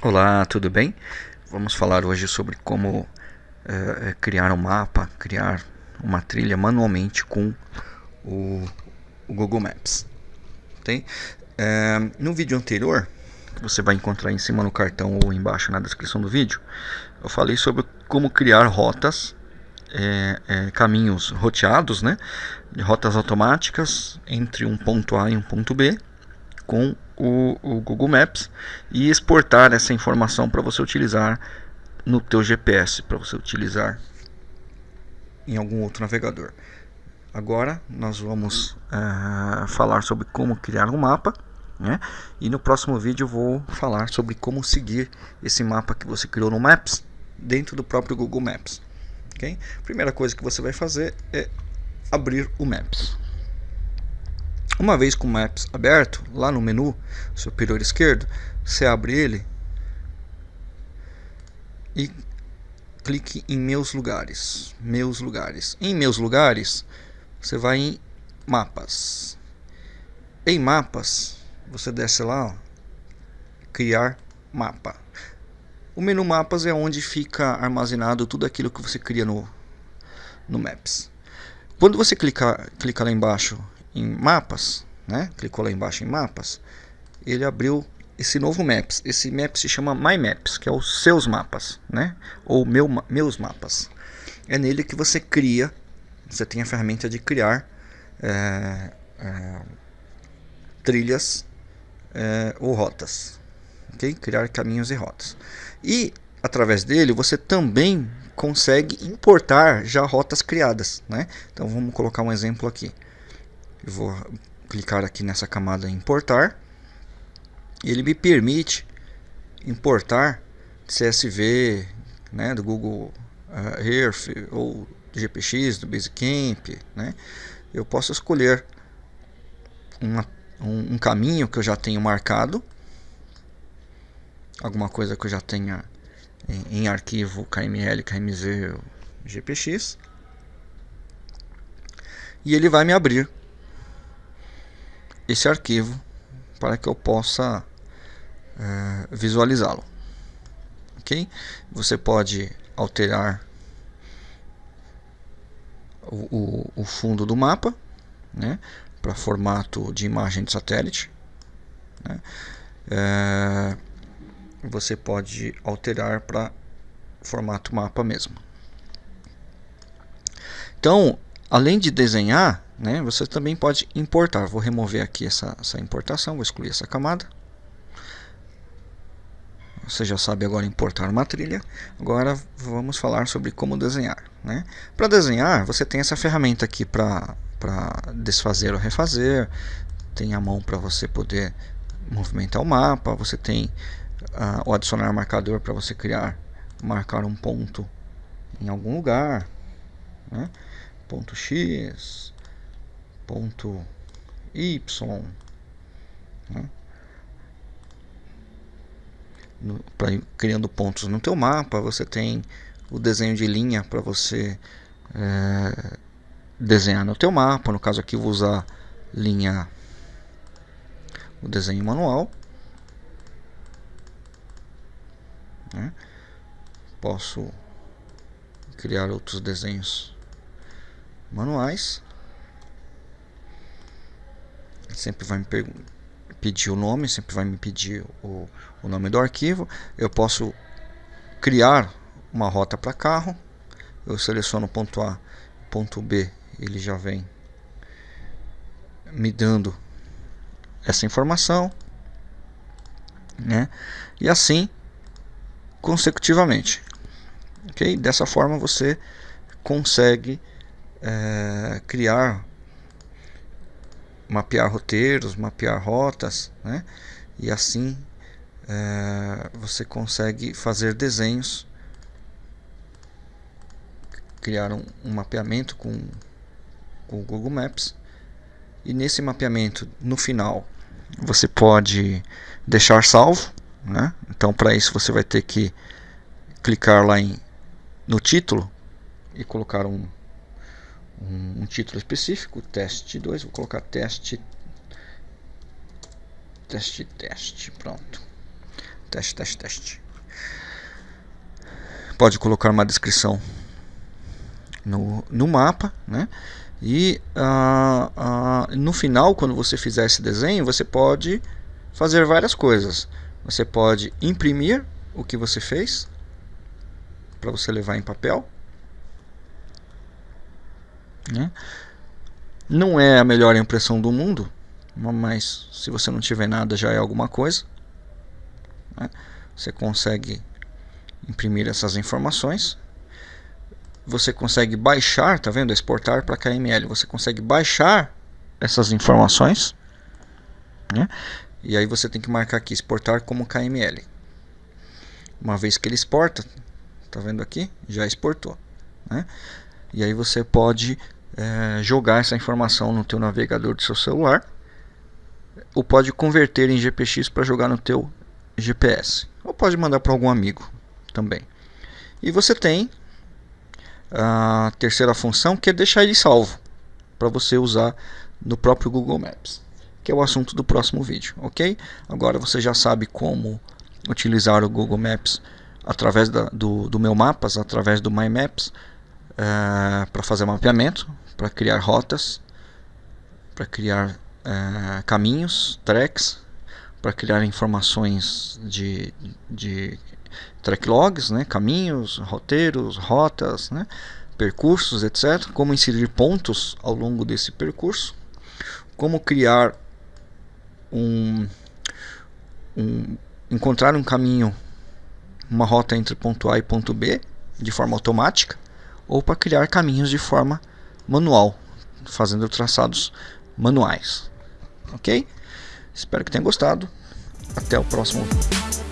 Olá, tudo bem? Vamos falar hoje sobre como é, criar um mapa, criar uma trilha manualmente com o, o Google Maps. Tem? É, no vídeo anterior, você vai encontrar em cima no cartão ou embaixo na descrição do vídeo, eu falei sobre como criar rotas, é, caminhos roteados, né? rotas automáticas entre um ponto A e um ponto B com o, o Google Maps e exportar essa informação para você utilizar no teu GPS, para você utilizar em algum outro navegador. Agora nós vamos uh, falar sobre como criar um mapa, né? E no próximo vídeo eu vou falar sobre como seguir esse mapa que você criou no Maps dentro do próprio Google Maps. Okay? Primeira coisa que você vai fazer é abrir o Maps. Uma vez com o Maps aberto, lá no menu superior esquerdo, você abre ele e clique em Meus Lugares. Meus Lugares. Em Meus Lugares, você vai em Mapas. Em Mapas, você desce lá, ó, Criar Mapa. O menu Mapas é onde fica armazenado tudo aquilo que você cria no, no Maps. Quando você clicar, clica lá embaixo em mapas, né? clicou lá embaixo em mapas, ele abriu esse novo Maps. Esse Maps se chama My Maps, que é os seus mapas, né? ou meu, meus mapas. É nele que você cria, você tem a ferramenta de criar é, é, trilhas é, ou rotas. Okay? Criar caminhos e rotas. E através dele você também consegue importar já rotas criadas. Né? Então vamos colocar um exemplo aqui. Eu vou clicar aqui nessa camada importar. Ele me permite importar CSV né, do Google uh, Earth ou do GPX, do Basecamp. Né? Eu posso escolher uma, um, um caminho que eu já tenho marcado. Alguma coisa que eu já tenha em, em arquivo KML, KMZ, GPX. E ele vai me abrir esse arquivo para que eu possa é, visualizá-lo. Ok? Você pode alterar o, o, o fundo do mapa né, para formato de imagem de satélite. Né? É, você pode alterar para formato mapa mesmo. Então, além de desenhar, né, você também pode importar. Vou remover aqui essa, essa importação, vou excluir essa camada. Você já sabe agora importar uma trilha. Agora vamos falar sobre como desenhar. Né? Para desenhar, você tem essa ferramenta aqui para desfazer ou refazer. Tem a mão para você poder movimentar o mapa. Você tem uh, o adicionar marcador para você criar, marcar um ponto em algum lugar. Né? Ponto X, ponto y né? no, pra, criando pontos no teu mapa você tem o desenho de linha para você é, desenhar no teu mapa no caso aqui vou usar linha o desenho manual né? posso criar outros desenhos manuais sempre vai me pedir o nome, sempre vai me pedir o, o nome do arquivo. Eu posso criar uma rota para carro. Eu seleciono ponto A, ponto B, ele já vem me dando essa informação, né? E assim consecutivamente, ok? Dessa forma você consegue é, criar mapear roteiros, mapear rotas, né? e assim é, você consegue fazer desenhos, criar um, um mapeamento com, com o Google Maps e nesse mapeamento no final você pode deixar salvo, né? então para isso você vai ter que clicar lá em, no título e colocar um um, um título específico, teste 2, vou colocar teste teste teste, pronto. Teste, teste, teste. Pode colocar uma descrição no, no mapa, né? E uh, uh, no final, quando você fizer esse desenho, você pode fazer várias coisas. Você pode imprimir o que você fez para você levar em papel. Né? Não é a melhor impressão do mundo, mas se você não tiver nada já é alguma coisa. Né? Você consegue imprimir essas informações você consegue baixar, tá vendo? Exportar para KML. Você consegue baixar essas informações, né? E aí você tem que marcar aqui exportar como KML. Uma vez que ele exporta, tá vendo aqui? Já exportou, né? E aí você pode é, jogar essa informação no teu navegador do seu celular ou pode converter em GPX para jogar no teu GPS ou pode mandar para algum amigo também. E você tem a terceira função que é deixar ele salvo para você usar no próprio Google Maps, que é o assunto do próximo vídeo, ok? Agora você já sabe como utilizar o Google Maps através da, do, do meu mapas, através do My Maps, uh, para fazer mapeamento, para criar rotas, para criar uh, caminhos, tracks, para criar informações de, de track logs, né, caminhos, roteiros, rotas, né, percursos, etc. Como inserir pontos ao longo desse percurso, como criar um, um encontrar um caminho, uma rota entre ponto A e ponto B de forma automática, ou para criar caminhos de forma manual, fazendo traçados manuais. Ok? Espero que tenham gostado. Até o próximo vídeo.